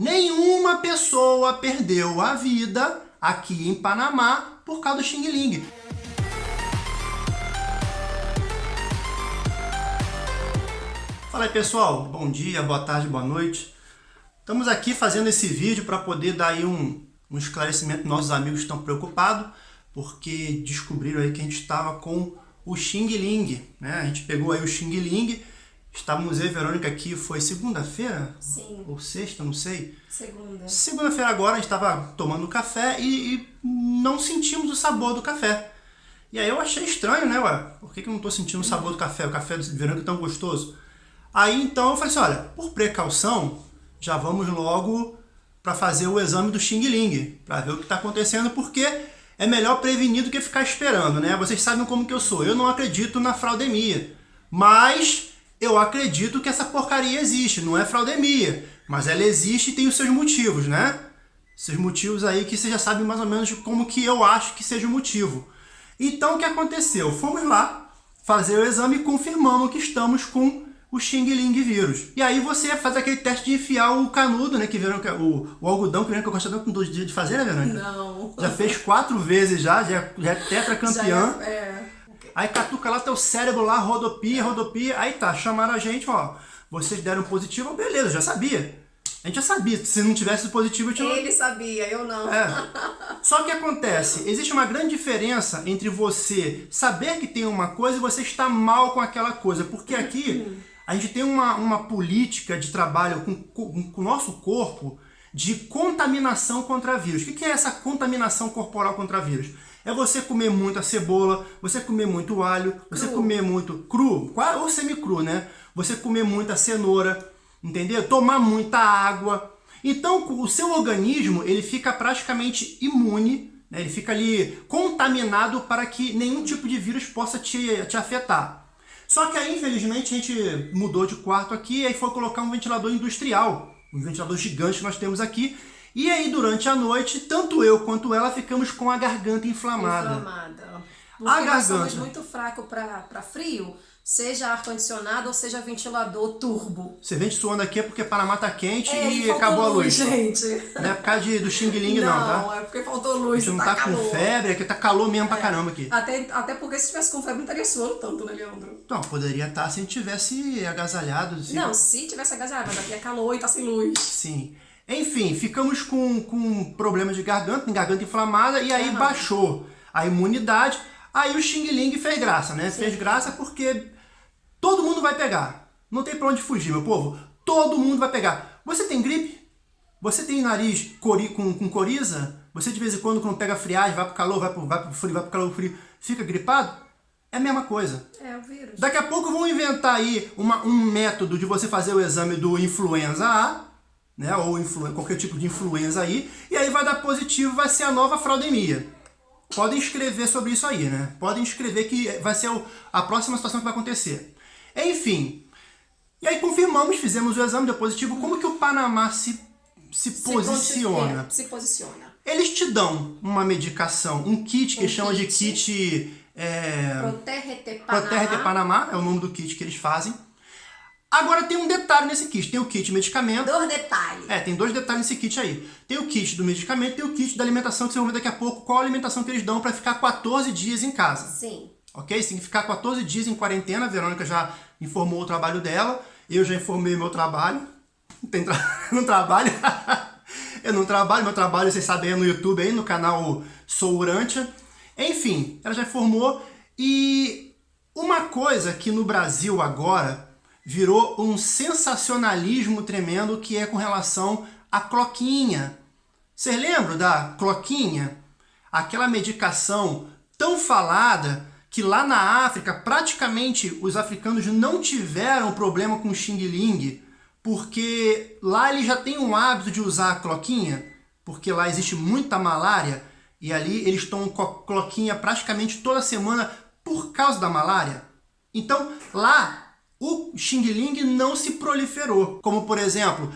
Nenhuma pessoa perdeu a vida aqui em Panamá por causa do Xing Ling. Fala aí pessoal, bom dia, boa tarde, boa noite. Estamos aqui fazendo esse vídeo para poder dar aí um, um esclarecimento nossos amigos estão preocupados porque descobriram aí que a gente estava com o Xing Ling, né? A gente pegou aí o Xing Ling Estávamos eu e Verônica aqui, foi segunda-feira? Sim. Ou sexta, não sei. Segunda. Segunda-feira agora a gente estava tomando café e, e, não sentimos o sabor do café. E aí eu achei estranho, né, ué? Por que, que eu não estou sentindo o sabor do café? O café de Verônica é tão gostoso. Aí então eu falei assim, olha, por precaução, já vamos logo para fazer o exame do Xing Ling, para ver o que está acontecendo, porque é melhor prevenir do que ficar esperando, né? Vocês sabem como que eu sou. Eu não acredito na fraudemia, mas eu acredito que essa porcaria existe, não é fraudemia, mas ela existe e tem os seus motivos, né? Seus motivos aí que você já sabe mais ou menos como que eu acho que seja o motivo. Então o que aconteceu? Fomos lá fazer o exame e confirmamos que estamos com o Xing Ling vírus. E aí você faz aquele teste de enfiar o canudo, né? Que viram o, o algodão que, que eu gostava com dois dias de fazer, né, Verônica? Não. Já fez quatro vezes já, já, já é tetracampeã. Já é, é. Aí catuca lá teu cérebro lá, rodopia, rodopia. Aí tá, chamaram a gente, ó. Vocês deram positivo, beleza, já sabia. A gente já sabia, se não tivesse positivo, eu tinha... Ele sabia, eu não. É. Só que acontece, existe uma grande diferença entre você saber que tem uma coisa e você estar mal com aquela coisa. Porque aqui a gente tem uma, uma política de trabalho com, com, com o nosso corpo de contaminação contra vírus. O que é essa contaminação corporal contra vírus? É você comer muita cebola, você comer muito alho, você cru. comer muito cru, ou semi-cru, né? Você comer muita cenoura, entendeu? Tomar muita água. Então, o seu organismo, ele fica praticamente imune, né? ele fica ali contaminado para que nenhum tipo de vírus possa te, te afetar. Só que aí, infelizmente, a gente mudou de quarto aqui e aí foi colocar um ventilador industrial, um ventilador gigante que nós temos aqui, e aí, durante a noite, tanto eu quanto ela ficamos com a garganta inflamada. Inflamada. Porque a garganta. muito fraco para frio, seja ar-condicionado ou seja ventilador turbo. Você vem suando aqui é porque Panamá tá quente É, e faltou acabou a luz. gente. Não é por causa de, do Xing Ling não, Não, tá? é porque faltou luz, gente não tá tá com febre, aqui tá calor mesmo pra caramba aqui. Até, até porque se tivesse com febre não estaria suando tanto, né, Leandro? Não, poderia estar se a gente tivesse agasalhado. assim. Não, se tivesse agasalhado, mas aqui é calor e tá sem luz. Sim. Enfim, ficamos com, com problema de garganta, garganta inflamada, e aí Aham. baixou a imunidade. Aí o Xing Ling fez graça, né? Fez graça porque todo mundo vai pegar. Não tem pra onde fugir, meu povo. Todo mundo vai pegar. Você tem gripe? Você tem nariz cori, com, com coriza? Você de vez em quando, quando pega friagem, vai pro calor, vai pro, vai pro frio, vai pro calor, frio, fica gripado? É a mesma coisa. É, o vírus. Daqui a pouco vão inventar aí uma, um método de você fazer o exame do influenza A, né, ou influ, qualquer tipo de influenza aí, e aí vai dar positivo, vai ser a nova fraudemia. Podem escrever sobre isso aí, né? Podem escrever que vai ser a próxima situação que vai acontecer. Enfim, e aí confirmamos, fizemos o exame, deu positivo. Como que o Panamá se, se, Se posiciona? posi- é, se posiciona. Eles te dão uma medicação, um kit que Um chama de kit. kit... É, Proterrete Panamá. Proterra de Panamá, é o nome do kit que eles fazem. Agora tem um detalhe nesse kit, tem o kit medicamento. Dois detalhes. É, tem dois detalhes nesse kit aí. Tem o kit do medicamento e tem o kit da alimentação, que vocês vão ver daqui a pouco qual a alimentação que eles dão para ficar 14 dias em casa. Sim. Ok? Você tem que ficar 14 dias em quarentena, a Verônica já informou o trabalho dela, eu já informei o meu trabalho. Não, tem tra... não trabalho. eu não trabalho, meu trabalho, vocês sabem, é no YouTube aí, no canal Sou Urântia. Enfim, ela já informou. E uma coisa que no Brasil agora virou um sensacionalismo tremendo que é com relação à cloquinha. Vocês lembram da cloquinha? Aquela medicação tão falada que lá na África praticamente os africanos não tiveram problema com Xing Ling, porque lá eles já têm um hábito de usar a cloquinha, porque lá existe muita malária e ali eles tomam cloquinha praticamente toda semana por causa da malária. Então lá o Xing Ling não se proliferou. Como por exemplo,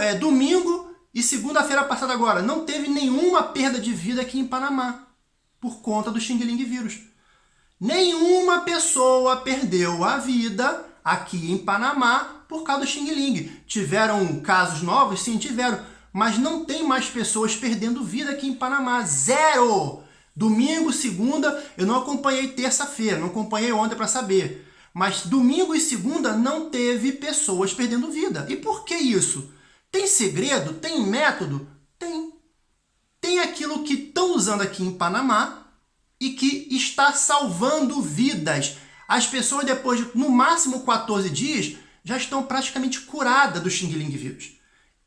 é, domingo e segunda-feira passada agora, não teve nenhuma perda de vida aqui em Panamá por conta do Xing Ling vírus. Nenhuma pessoa perdeu a vida aqui em Panamá por causa do Xing Ling. Tiveram casos novos? Sim, tiveram. Mas não tem mais pessoas perdendo vida aqui em Panamá. Zero! Domingo, segunda, eu não acompanhei terça-feira, não acompanhei ontem para saber. Mas domingo e segunda não teve pessoas perdendo vida. E por que isso? Tem segredo? Tem método? Tem. Tem aquilo que estão usando aqui em Panamá e que está salvando vidas. As pessoas, depois de no máximo 14 dias, já estão praticamente curadas do Xing Ling vírus.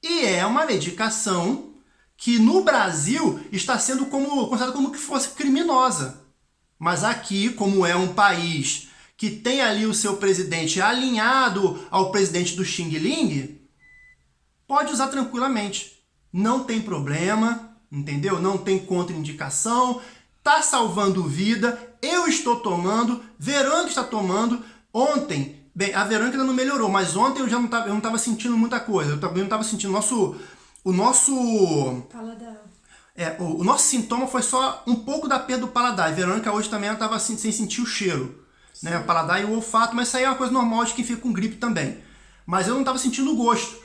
E é uma medicação que no Brasil está sendo como, considerada como que fosse criminosa. Mas aqui, como é um país que tem ali o seu presidente alinhado ao presidente do Xing Ling, pode usar tranquilamente. Não tem problema, entendeu? Não tem contraindicação, está salvando vida, eu estou tomando, Verônica está tomando. Ontem, bem, a Verônica ainda não melhorou, mas ontem eu já não estava, eu não estava sentindo muita coisa. Eu também não estava sentindo nosso, o nosso Paladar. é, o, o, nosso sintoma foi só um pouco da perda do paladar. A Verônica hoje também estava assim, sem sentir o cheiro, né? O paladar e o olfato, mas isso aí é uma coisa normal de quem fica com gripe também. Mas eu não estava sentindo o gosto.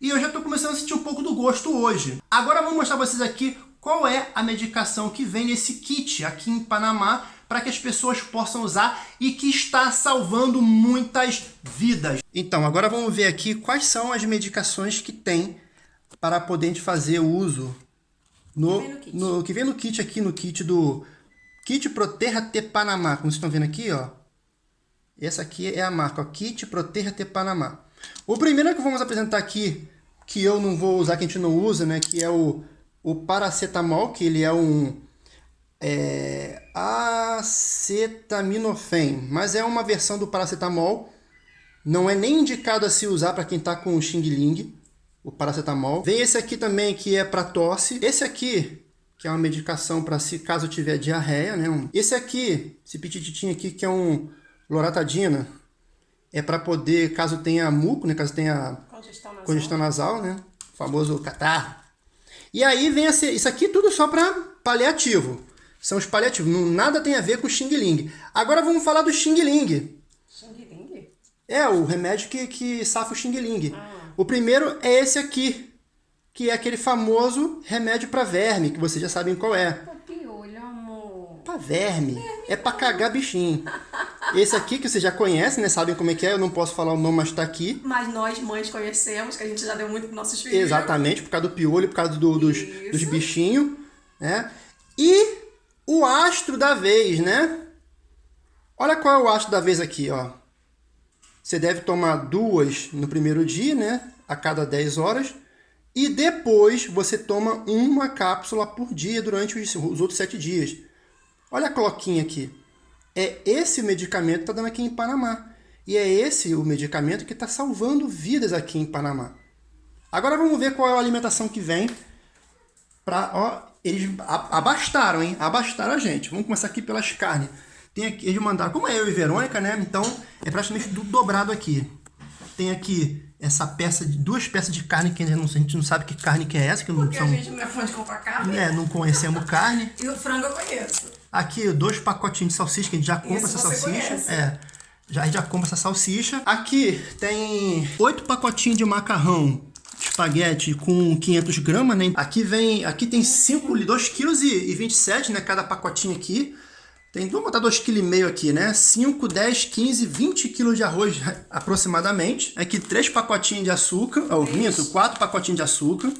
E eu já estou começando a sentir um pouco do gosto hoje. Agora vou mostrar para vocês aqui qual é a medicação que vem nesse kit aqui em Panamá para que as pessoas possam usar e que está salvando muitas vidas. Então, agora vamos ver aqui quais são as medicações que tem para poder fazer o uso no, que, vem no, no, que vem no kit aqui, no kit do Kit Proterra T Panamá, como vocês estão vendo aqui, ó. Essa aqui é a marca, ó, Kit Proterra T Panamá. O primeiro que vamos apresentar aqui, que eu não vou usar, que a gente não usa, né, que é o, o paracetamol, que ele é um é, mas é uma versão do paracetamol, não é nem indicado a se usar para quem está com Xing Ling, o paracetamol. Vem esse aqui também que é para tosse. Esse aqui, que é uma medicação para se caso tiver diarreia, né? Esse aqui, esse pitititinho aqui que é um loratadina, é para poder, caso tenha muco, né? Caso tenha congestão nasal, congestão nasal né? O famoso catarro. E aí vem esse, isso aqui tudo só para paliativo. São os paliativos. Não, nada tem a ver com o Xing Ling. Agora vamos falar do Xing Ling. Xing Ling? É, o remédio que, que safa o Xing Ling. Ah. O primeiro é esse aqui, que é aquele famoso remédio para verme, que vocês já sabem qual é. Pra verme. verme é para cagar bichinho. Esse aqui que vocês já conhecem, né? Sabem como é que é, eu não posso falar o nome, mas tá aqui. Mas nós, mães, conhecemos, que a gente já deu muito pros nossos filhos. Exatamente, por causa do piolho, por causa do, dos, dos bichinhos, né? E o astro da vez, né? Olha qual é o astro da vez aqui, ó. Você deve tomar duas no primeiro dia, né? A cada 10 horas. E depois você toma uma cápsula por dia durante os, os outros 7 dias. Olha a cloquinha aqui. É esse o medicamento que está dando aqui em Panamá. E é esse o medicamento que está salvando vidas aqui em Panamá. Agora vamos ver qual é a alimentação que vem para... Ó, eles abastaram, hein? Abastaram a gente. Vamos começar aqui pelas carnes. Tem aqui, eles mandaram, como é eu e Verônica, né? Então é praticamente tudo dobrado aqui. Tem aqui essa peça, de duas peças de carne que a gente não sabe que carne que é essa. Que Porque não são, a gente não é fã de comprar carne. É, não conhecemos carne. e o frango eu conheço. Aqui, dois pacotinhos de salsicha, que a gente já compra Isso essa salsicha. Conhece. É. Já, a gente já compra essa salsicha. Aqui tem oito pacotinhos de macarrão espaguete com 500 gramas, né? Aqui vem, aqui tem 5, 2 kg e 27, né? Cada pacotinho aqui. Tem, vamos botar 2,5 kg aqui, né? 5, 10, 15, 20 kg de arroz aproximadamente. Aqui 3 pacotinhos de açúcar, ou minto, 4 pacotinhos de açúcar.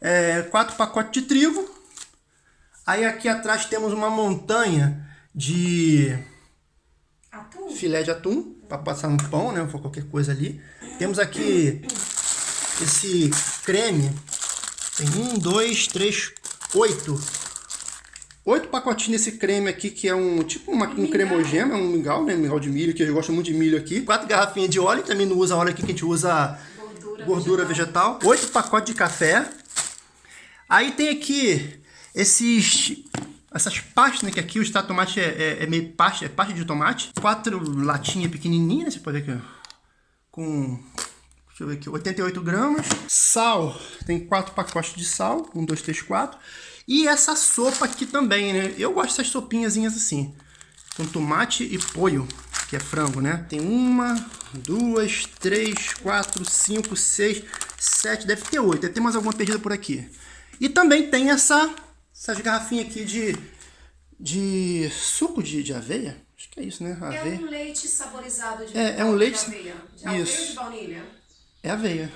É, 4 pacotes de trigo. Aí aqui atrás temos uma montanha de atum. filé de atum, para passar no pão, né? Ou qualquer coisa ali. Temos aqui esse creme. Tem um, dois, três, oito. Oito pacotinhos desse creme aqui, que é um tipo uma, um cremogema, é um mingau, né? Mingau de milho, que eu gosto muito de milho aqui. Quatro garrafinhas de óleo, também não usa óleo aqui, que a gente usa gordura, gordura vegetal. vegetal. Oito pacotes de café. Aí tem aqui esses essas pastas, né, que aqui o extrato tomate é, é, é, meio pasta, é pasta de tomate. Quatro latinhas pequenininhas, né, você pode ver aqui, com Deixa eu ver aqui, 88 gramas. Sal, tem quatro pacotes de sal, um, dois, três, quatro. E essa sopa aqui também, né? Eu gosto dessas sopinhas assim, com tomate e polho. que é frango, né? Tem uma, duas, três, quatro, cinco, seis, sete, deve ter oito. Deve ter mais alguma perdida por aqui. E também tem essa, essas garrafinhas aqui de, de suco de, de aveia. Acho que é isso, né? Aveia. É um leite saborizado de, é, é um leite... de aveia. De aveia isso. ou de baunilha? É aveia.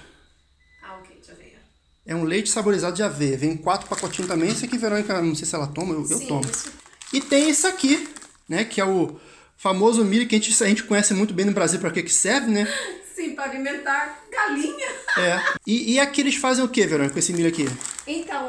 Ah, ok, de aveia. É um leite saborizado de aveia. Vem quatro pacotinhos também. Esse aqui, Verônica, não sei se ela toma, eu, Sim, eu tomo. Isso. E tem esse aqui, né? Que é o famoso milho que a gente, a gente conhece muito bem no Brasil para que que serve, né? Sim, para alimentar galinha. É. E, e aqui eles fazem o que, Verônica, com esse milho aqui?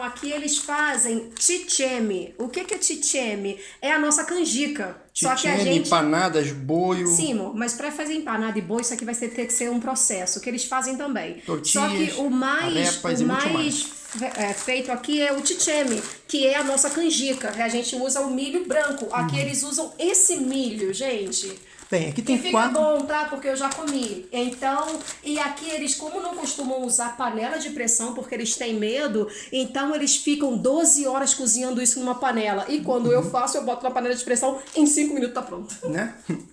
Então, aqui eles fazem chicheme. O que, que é chicheme? É a nossa canjica. Só que a gente. empanadas, boio... Sim, mas para fazer empanada e boi, isso aqui vai ter, que ser um processo, que eles fazem também. Só que Tortilhas, o mais, o mais fe- é, feito aqui é o chicheme, que é a nossa canjica. A gente usa o milho branco. Aqui eles usam esse milho, gente. Bem, aqui Que tem fica quatro... bom, tá? Porque eu já comi. Então, e aqui eles, como não costumam usar panela de pressão, porque eles têm medo, então eles ficam 12 horas cozinhando isso numa panela. E quando eu faço, eu boto na panela de pressão, em 5 minutos tá pronto. né?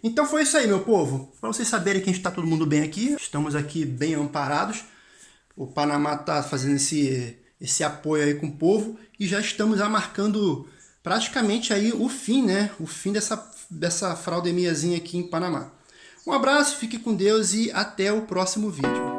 Então foi isso aí, meu povo. Para vocês saberem que a gente está todo mundo bem aqui, estamos aqui bem amparados. O Panamá está fazendo esse, esse apoio aí com o povo e já estamos já marcando praticamente aí o fim, né? O fim dessa, dessa fraudemiazinha aqui em Panamá. Um abraço, fique com Deus e até o próximo vídeo.